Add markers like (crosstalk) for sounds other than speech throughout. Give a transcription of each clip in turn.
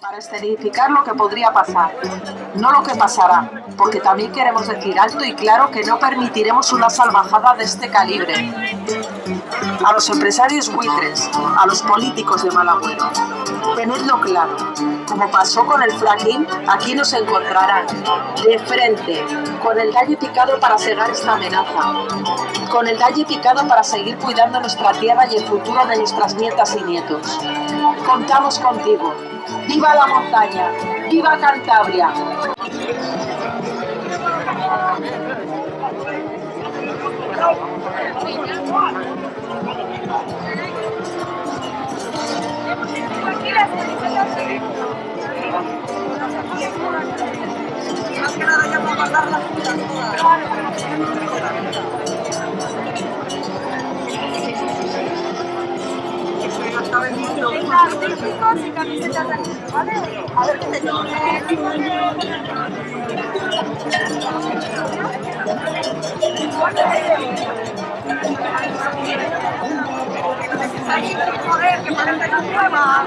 para escenificar lo que podría pasar, no lo que pasará, porque también queremos decir alto y claro que no permitiremos una salvajada de este calibre. A los empresarios buitres, a los políticos de mal agüero, tenedlo claro, como pasó con el fracking, aquí nos encontrarán, de frente, con el dalle picado para cegar esta amenaza, con el dalle picado para seguir cuidando nuestra tierra y el futuro de nuestras nietas y nietos. Contamos contigo, ¡Viva la montaña! ¡Viva Cantabria! Chicos y camisetas de aquí, ¿vale? A ver qué te que nueva.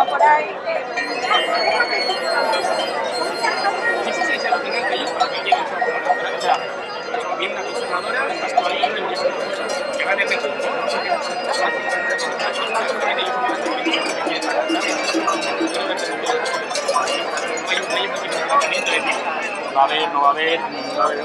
va por ahí. Sí, sí, sí, lo va a haber, no va a haber, no va a haber.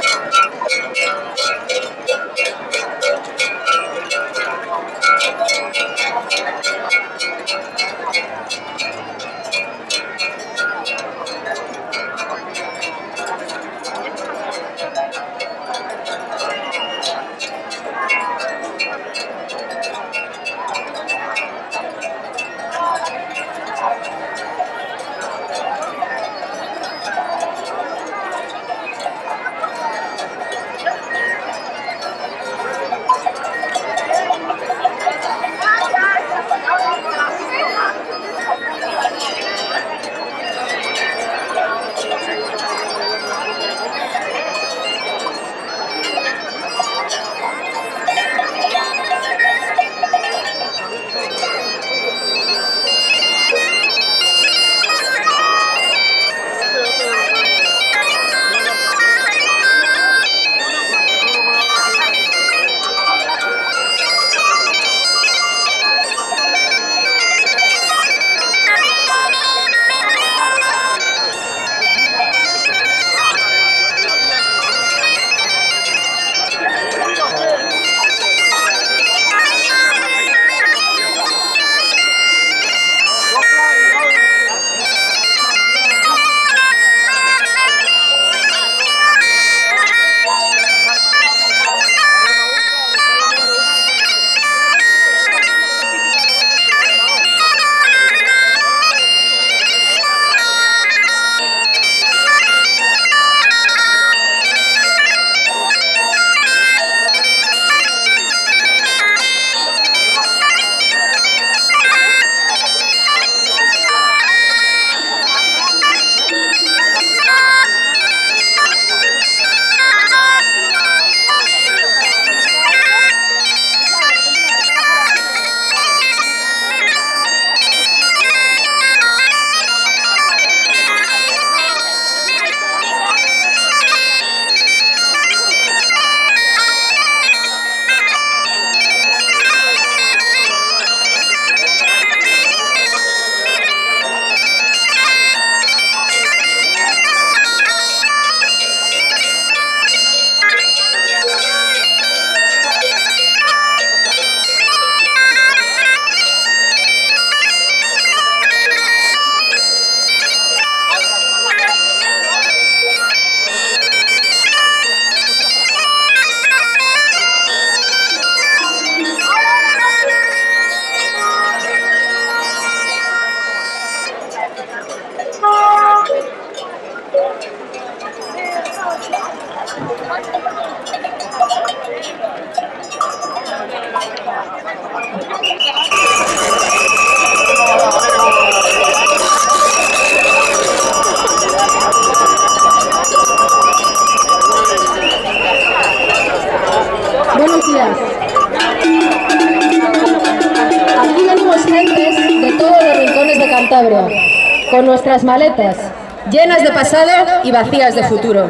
de futuro.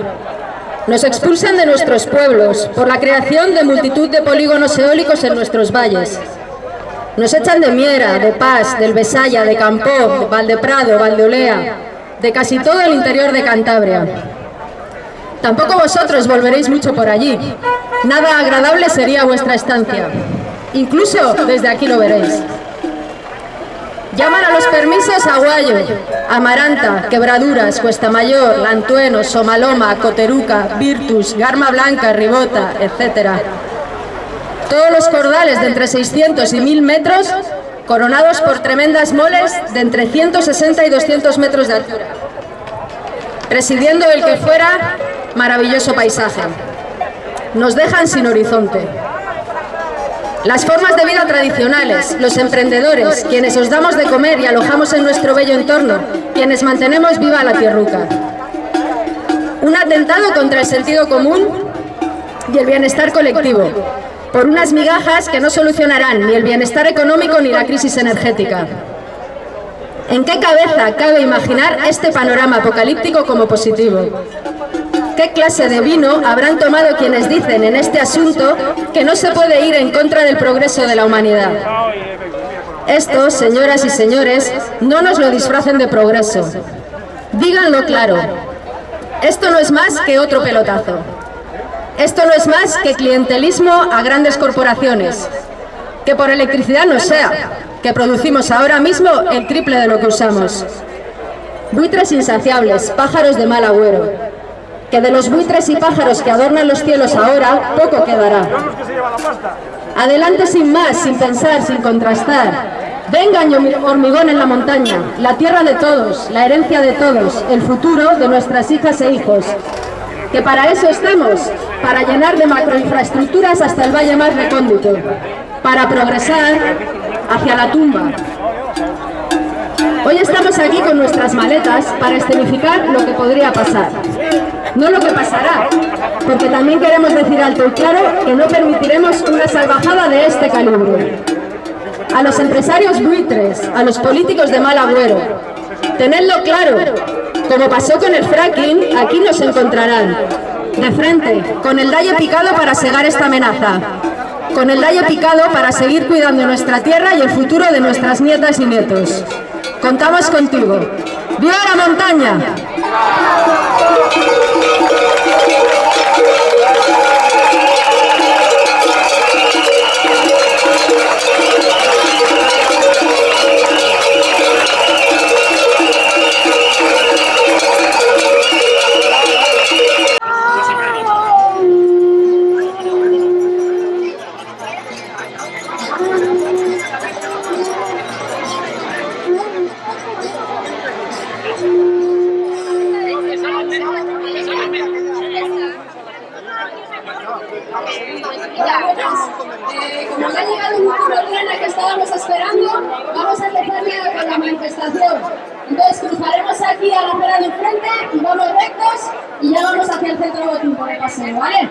Nos expulsan de nuestros pueblos por la creación de multitud de polígonos eólicos en nuestros valles. Nos echan de Miera, de Paz, del Besaya, de Campó, de Valdeprado, Valdeolea, de casi todo el interior de Cantabria. Tampoco vosotros volveréis mucho por allí. Nada agradable sería vuestra estancia. Incluso desde aquí lo veréis. Llaman a los permisos a Guayo, Amaranta, Quebraduras, Cuesta Mayor, Lantueno, Somaloma, Coteruca, Virtus, Garma Blanca, Ribota, etc. Todos los cordales de entre 600 y 1000 metros, coronados por tremendas moles de entre 160 y 200 metros de altura. Presidiendo el que fuera maravilloso paisaje. Nos dejan sin horizonte. Las formas de vida tradicionales, los emprendedores, quienes os damos de comer y alojamos en nuestro bello entorno, quienes mantenemos viva la tierruca. Un atentado contra el sentido común y el bienestar colectivo, por unas migajas que no solucionarán ni el bienestar económico ni la crisis energética. ¿En qué cabeza cabe imaginar este panorama apocalíptico como positivo? ¿Qué clase de vino habrán tomado quienes dicen en este asunto que no se puede ir en contra del progreso de la humanidad? Esto, señoras y señores, no nos lo disfracen de progreso. Díganlo claro. Esto no es más que otro pelotazo. Esto no es más que clientelismo a grandes corporaciones. Que por electricidad no sea, que producimos ahora mismo el triple de lo que usamos. Buitres insaciables, pájaros de mal agüero que de los buitres y pájaros que adornan los cielos ahora, poco quedará. Adelante sin más, sin pensar, sin contrastar. Venga, hormigón en la montaña, la tierra de todos, la herencia de todos, el futuro de nuestras hijas e hijos. Que para eso estamos, para llenar de macroinfraestructuras hasta el valle más recóndito, para progresar hacia la tumba, Hoy estamos aquí con nuestras maletas para escenificar lo que podría pasar. No lo que pasará, porque también queremos decir alto y claro que no permitiremos una salvajada de este calibre. A los empresarios buitres, a los políticos de mal agüero, tenedlo claro, como pasó con el fracking, aquí nos encontrarán, de frente, con el dalle picado para segar esta amenaza, con el dalle picado para seguir cuidando nuestra tierra y el futuro de nuestras nietas y nietos. Contamos contigo. ¡Viva la montaña! gira la acera de enfrente y vamos rectos y ya vamos hacia el centro de tiempo de paseo, ¿vale?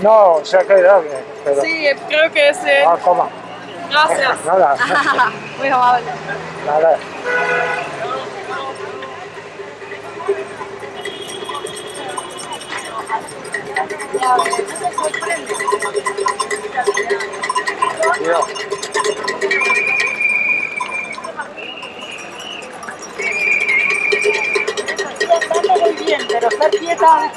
No, se ha quedado. Pero... Sí, creo que sí. Ah, Gracias. (laughs) Nada. (laughs) Muy amable. Nada. me doy bien, pero estar quieta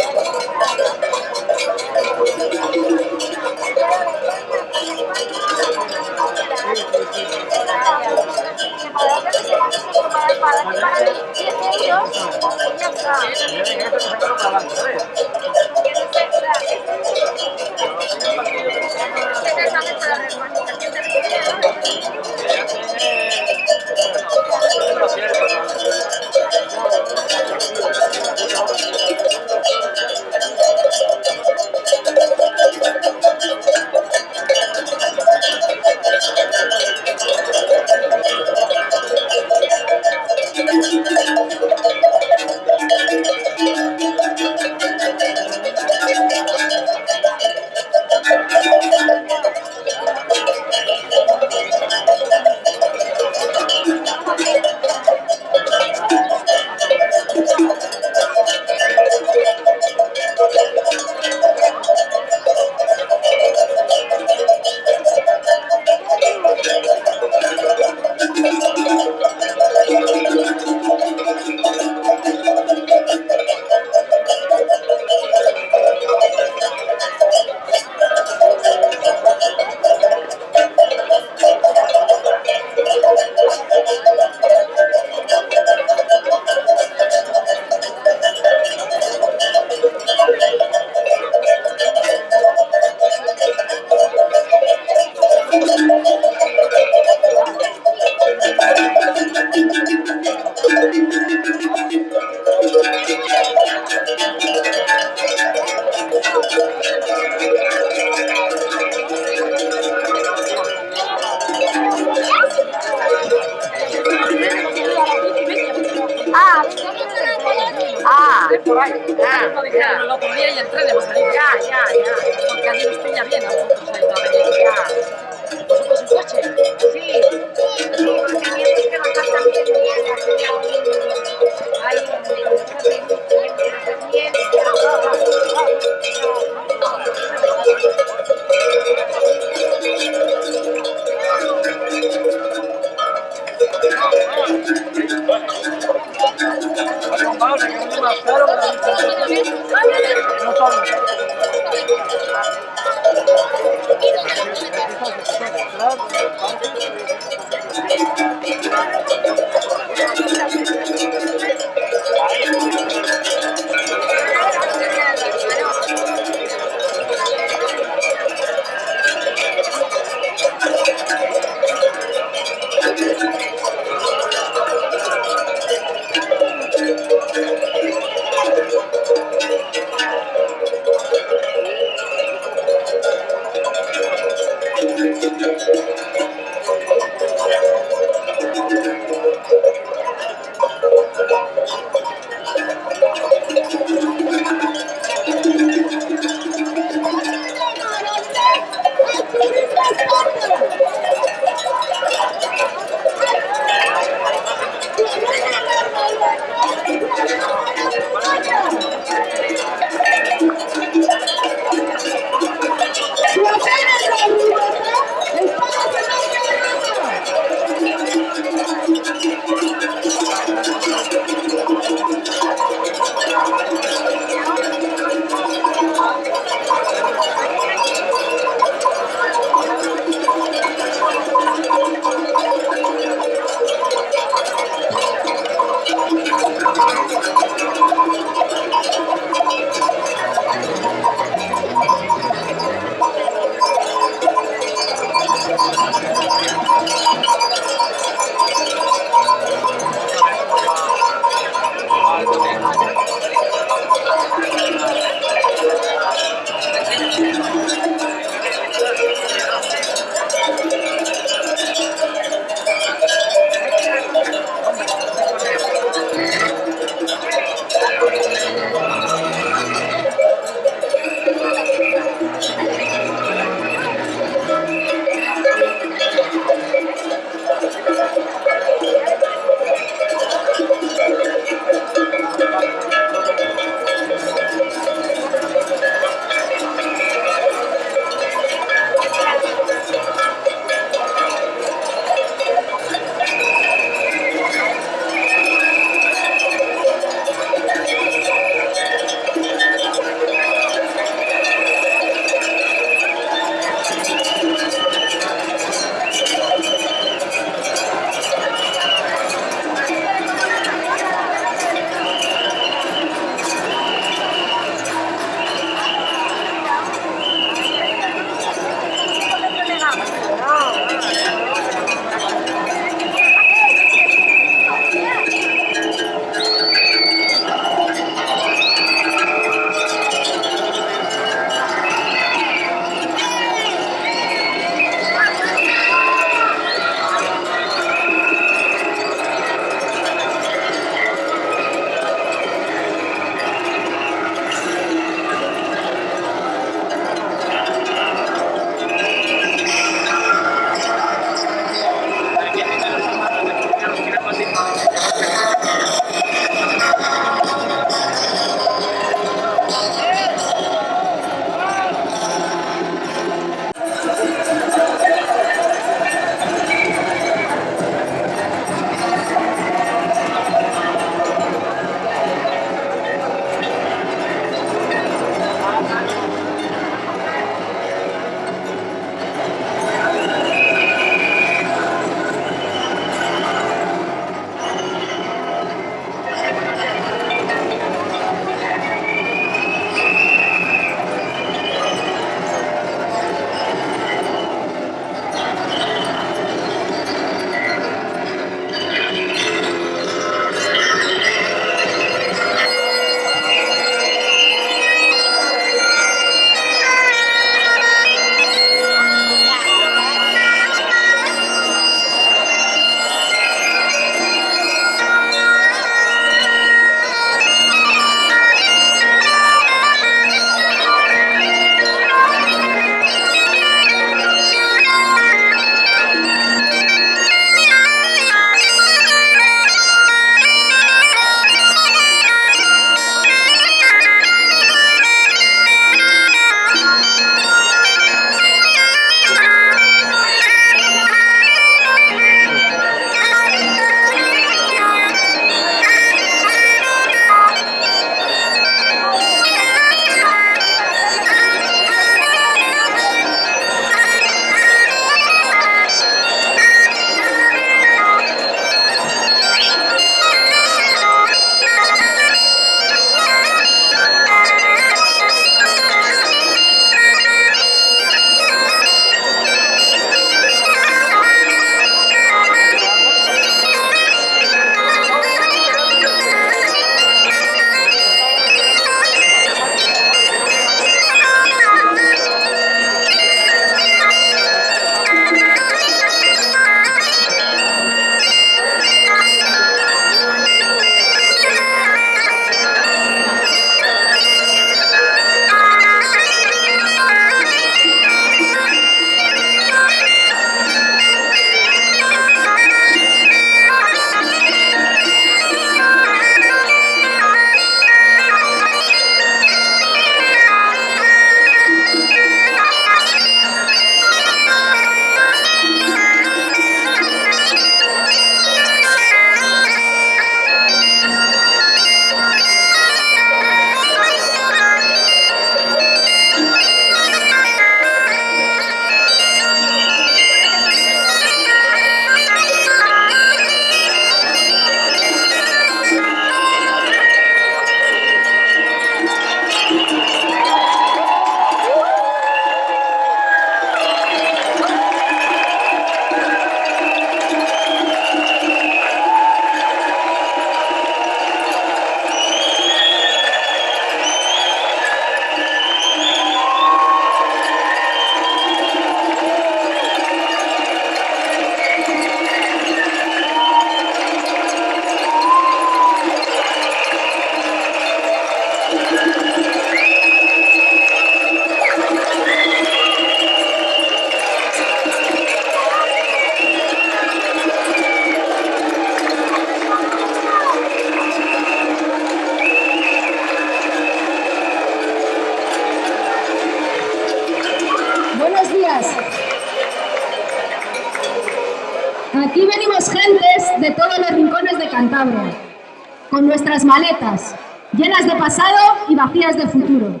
de futuro.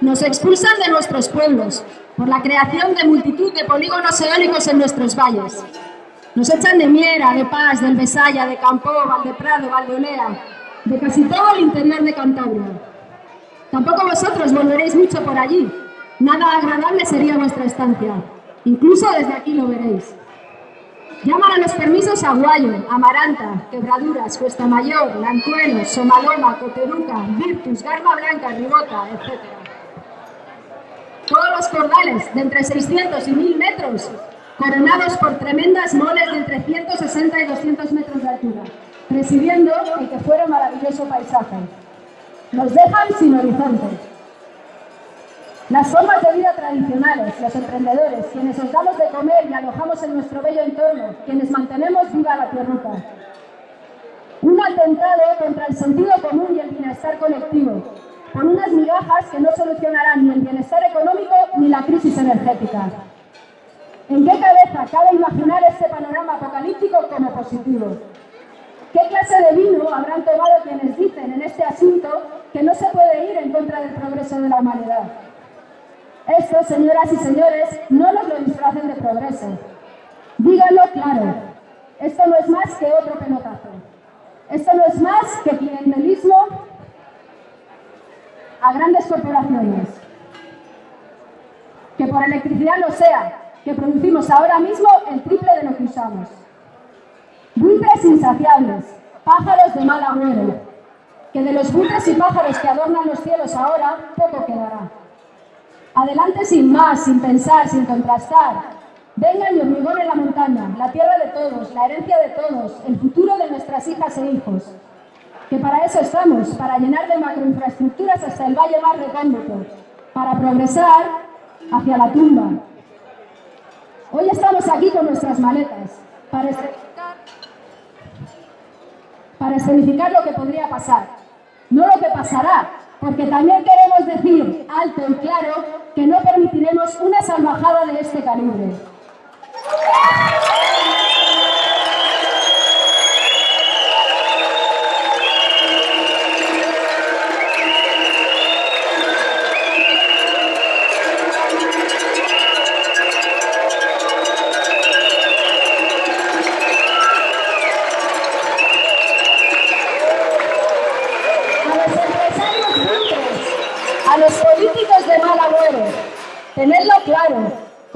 Nos expulsan de nuestros pueblos por la creación de multitud de polígonos eólicos en nuestros valles. Nos echan de Miera, de Paz, del Besaya, de Campó, Valdeprado, Valdeolea, de casi todo el interior de Cantabria. Tampoco vosotros volveréis mucho por allí. Nada agradable sería vuestra estancia. Incluso desde aquí lo veréis. Los permisos a Guayo, Amaranta, Quebraduras, Cuesta Mayor, Lantueno, Somaloma, Coteruca, Virtus, Garba Blanca, Ribota, etc. Todos los cordales de entre 600 y 1000 metros, coronados por tremendas moles de entre 160 y 200 metros de altura, presidiendo el que fuera maravilloso paisaje. Nos dejan sin horizonte. Las formas de vida tradicionales, los emprendedores, quienes os damos de comer y alojamos en nuestro bello entorno, quienes mantenemos viva la tierruca. Un atentado contra el sentido común y el bienestar colectivo, con unas migajas que no solucionarán ni el bienestar económico ni la crisis energética. ¿En qué cabeza cabe imaginar este panorama apocalíptico como positivo? ¿Qué clase de vino habrán tomado quienes dicen en este asunto que no se puede ir en contra del progreso de la humanidad? Esto, señoras y señores, no nos lo disfracen de progreso. Díganlo claro, esto no es más que otro pelotazo. Esto no es más que clientelismo a grandes corporaciones. Que por electricidad lo sea, que producimos ahora mismo el triple de lo que usamos. Buitres insaciables, pájaros de mal agüero, que de los buitres y pájaros que adornan los cielos ahora, poco quedará. Adelante sin más, sin pensar, sin contrastar. Vengan y hormigón la montaña, la tierra de todos, la herencia de todos, el futuro de nuestras hijas e hijos. Que para eso estamos, para llenar de macroinfraestructuras hasta el valle más recóndito, para progresar hacia la tumba. Hoy estamos aquí con nuestras maletas, para para escenificar lo que podría pasar, no lo que pasará, porque también queremos decir alto y claro que no permitiremos una salvajada de este calibre.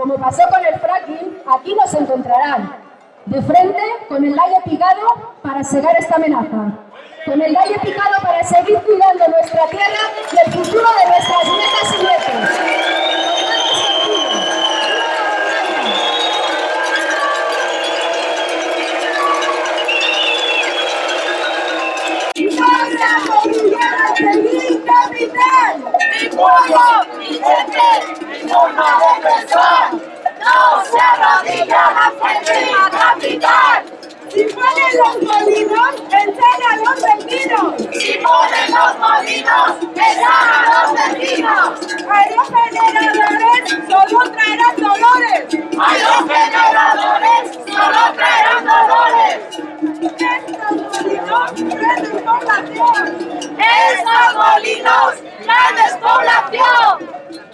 Como pasó con el fracking, aquí nos encontrarán, de frente con el layo picado para cegar esta amenaza, con el layo picado para seguir cuidando nuestra tierra y el futuro de nuestras nietas y nietos. ¡Mi pueblo, de! ¡No se arrodilla ante mi capital! Si ponen los molinos, echan a los vecinos. Si ponen los molinos, echan a los vecinos. A los generadores solo traerán dolores. A los generadores solo traerán dolores. Estos molinos traen despoblación. Estos molinos traen despoblación.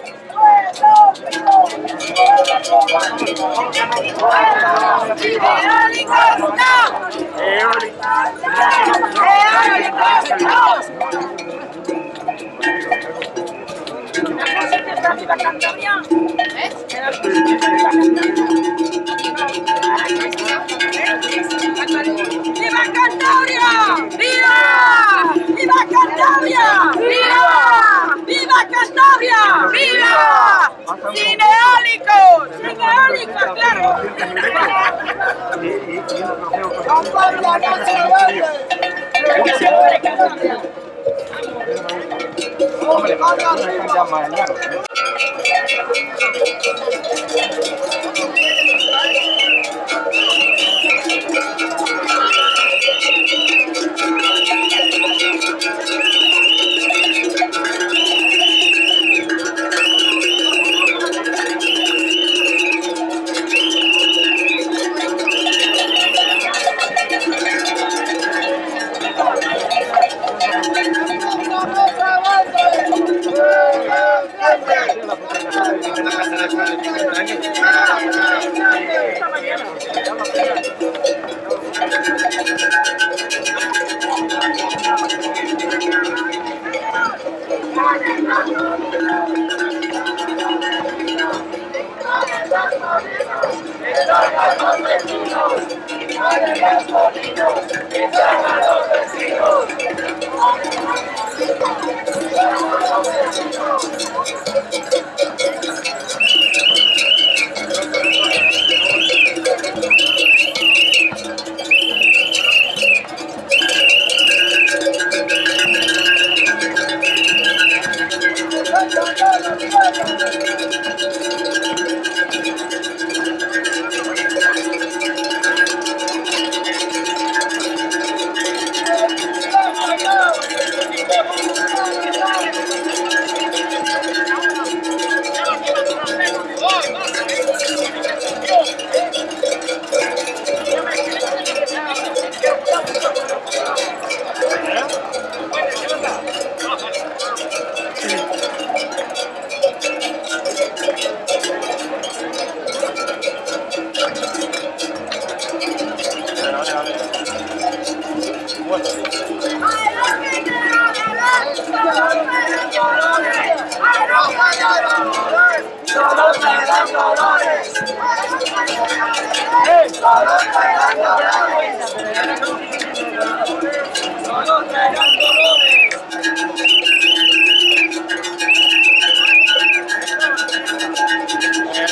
¡Eólicos cần đấy mà ý ý chỉ một học theo con con là nó sẽ gì đấy con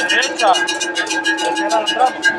Derecha. Tercera al tramo.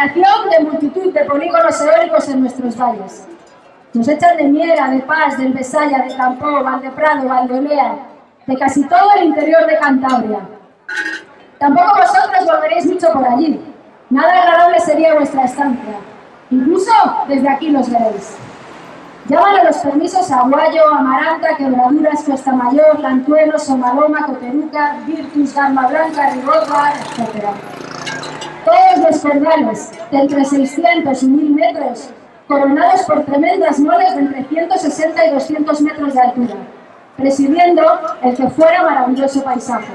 Creación de multitud de polígonos eólicos en nuestros valles. Nos echan de Miera, de Paz, del Besaya, de Campó, Valdeprado, Valdolea, de casi todo el interior de Cantabria. Tampoco vosotros volveréis mucho por allí. Nada agradable sería vuestra estancia. Incluso desde aquí los veréis. Llaman a los permisos Aguayo, Amaranta, Quebraduras, Cuesta Mayor, Lantuelo, Somaloma, Coteruca, Virtus, Garma Blanca, Rigorra, etc. Todos los cordales de entre 600 y 1000 metros, coronados por tremendas moles de entre 160 y 200 metros de altura, presidiendo el que fuera maravilloso paisaje.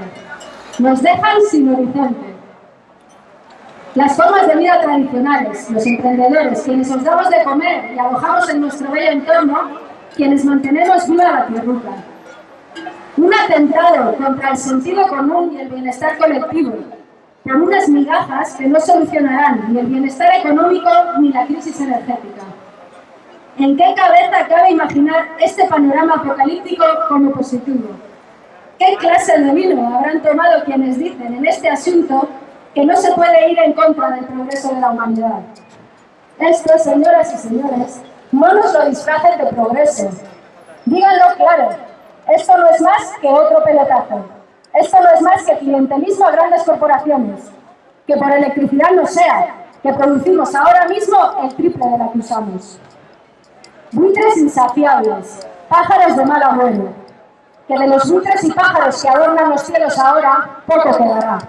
Nos dejan sin horizonte. Las formas de vida tradicionales, los emprendedores, quienes os damos de comer y alojamos en nuestro bello entorno, quienes mantenemos viva la tierruca. Un atentado contra el sentido común y el bienestar colectivo, por unas migajas que no solucionarán ni el bienestar económico ni la crisis energética. ¿En qué cabeza cabe imaginar este panorama apocalíptico como positivo? ¿Qué clase de vino habrán tomado quienes dicen en este asunto que no se puede ir en contra del progreso de la humanidad? Esto, señoras y señores, no nos lo disfracen de progreso. Díganlo claro, esto no es más que otro pelotazo. Esto no es más que clientelismo a grandes corporaciones. Que por electricidad no sea, que producimos ahora mismo el triple de la que usamos. Buitres insaciables, pájaros de mal agüero. Que de los buitres y pájaros que adornan los cielos ahora, poco quedará.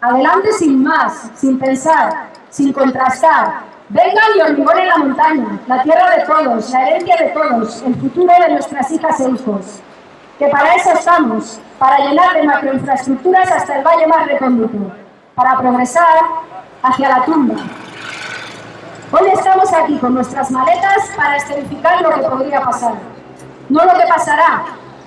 Adelante sin más, sin pensar, sin contrastar. Vengan y hormigonen la montaña, la tierra de todos, la herencia de todos, el futuro de nuestras hijas e hijos. Que para eso estamos, para llenar de macroinfraestructuras hasta el valle más recóndito, para progresar hacia la tumba. Hoy estamos aquí con nuestras maletas para escenificar lo que podría pasar. No lo que pasará,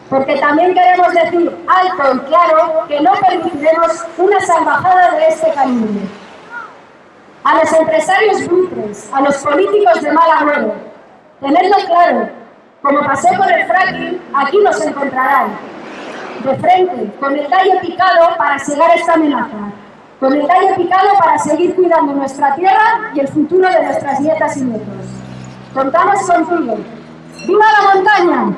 porque también queremos decir alto y claro que no permitiremos una salvajada de este calibre. A los empresarios buitres, a los políticos de mal agüero, tenedlo claro, como pasé por el fracking, aquí nos encontrarán. De frente, con el tallo picado para cegar esta amenaza. Con el tallo picado para seguir cuidando nuestra tierra y el futuro de nuestras nietas y nietos. Contamos contigo. ¡Viva la montaña!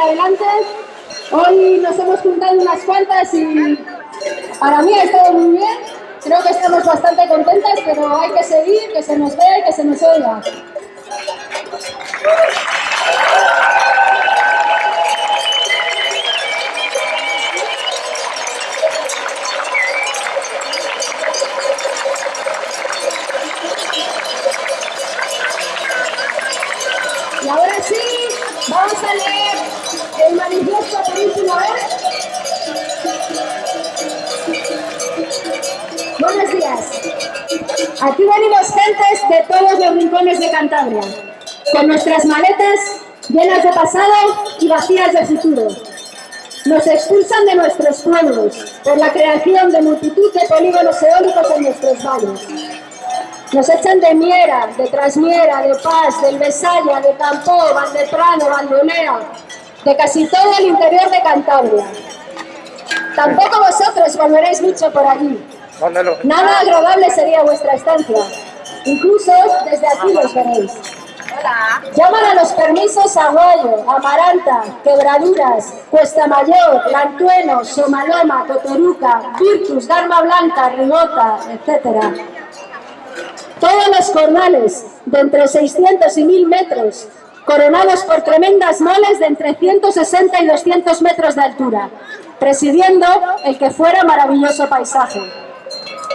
Adelante. Hoy nos hemos juntado unas cuantas y para mí ha estado muy bien. Creo que estamos bastante contentas, pero hay que seguir, que se nos vea y que se nos oiga. Y ahora sí, vamos a leer el manifiesto por última vez. Buenos días. Aquí venimos gentes de todos los rincones de Cantabria, con nuestras maletas llenas de pasado y vacías de futuro. Nos expulsan de nuestros pueblos por la creación de multitud de polígonos eólicos en nuestros valles. Nos echan de Miera, de Trasmiera, de Paz, del Besaya, de Campó, Valdeprano, Valdolea, de casi todo el interior de Cantabria. Tampoco vosotros volveréis mucho por allí. Mándalo. Nada agradable sería vuestra estancia. Incluso desde aquí los veréis. Llaman a los permisos Aguayo, Amaranta, Quebraduras, Cuesta Mayor, Lantueno, Somaloma, Cotoruca, Virtus, Garma Blanca, Rigota, etc. Todos los cornales de entre 600 y 1000 metros, coronados por tremendas moles de entre 160 y 200 metros de altura, presidiendo el que fuera maravilloso paisaje.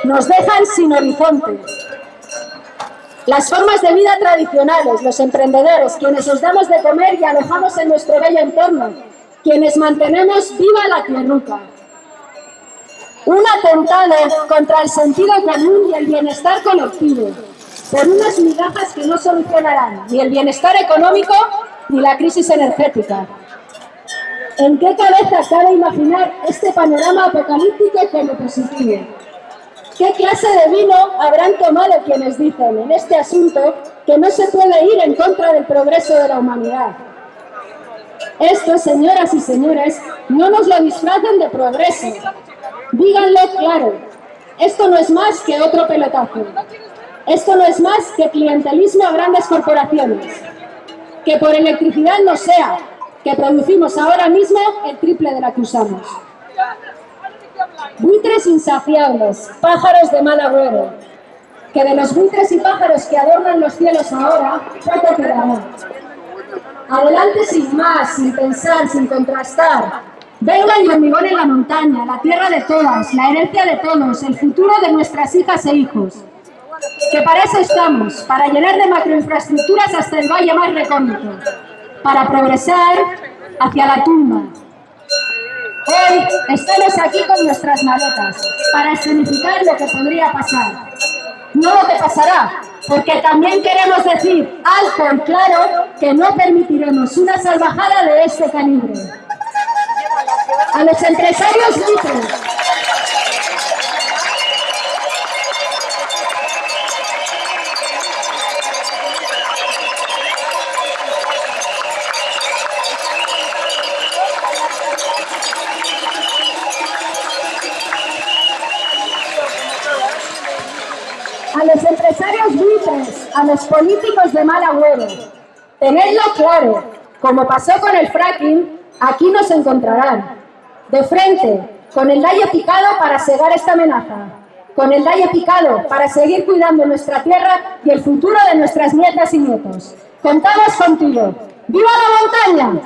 Nos dejan sin horizonte. Las formas de vida tradicionales, los emprendedores, quienes os damos de comer y alojamos en nuestro bello entorno, quienes mantenemos viva la tierruca. Un atentado contra el sentido común y el bienestar colectivo, por unas migajas que no solucionarán ni el bienestar económico ni la crisis energética. ¿En qué cabeza cabe imaginar este panorama apocalíptico como positivo? ¿Qué clase de vino habrán tomado quienes dicen en este asunto que no se puede ir en contra del progreso de la humanidad? Esto, señoras y señores, no nos lo disfracen de progreso. Díganlo claro, esto no es más que otro pelotazo. Esto no es más que clientelismo a grandes corporaciones. Que por electricidad no sea, que producimos ahora mismo el triple de la que usamos. Buitres insaciables, pájaros de mal agüero, que de los buitres y pájaros que adornan los cielos ahora, poco quedará. Adelante sin más, sin pensar, sin contrastar. Venga y hormigón en la montaña, la tierra de todas, la herencia de todos, el futuro de nuestras hijas e hijos. Que para eso estamos, para llenar de macroinfraestructuras hasta el valle más recóndito, para progresar hacia la tumba, Hoy estamos aquí con nuestras maletas para escenificar lo que podría pasar. No lo que pasará, porque también queremos decir alto y claro que no permitiremos una salvajada de este calibre. A los empresarios libres, a los empresarios buitres, a los políticos de mal agüero. Tenedlo claro, como pasó con el fracking, aquí nos encontrarán. De frente, con el dalle picado para cegar esta amenaza. Con el dalle picado para seguir cuidando nuestra tierra y el futuro de nuestras nietas y nietos. Contamos contigo. ¡Viva la montaña!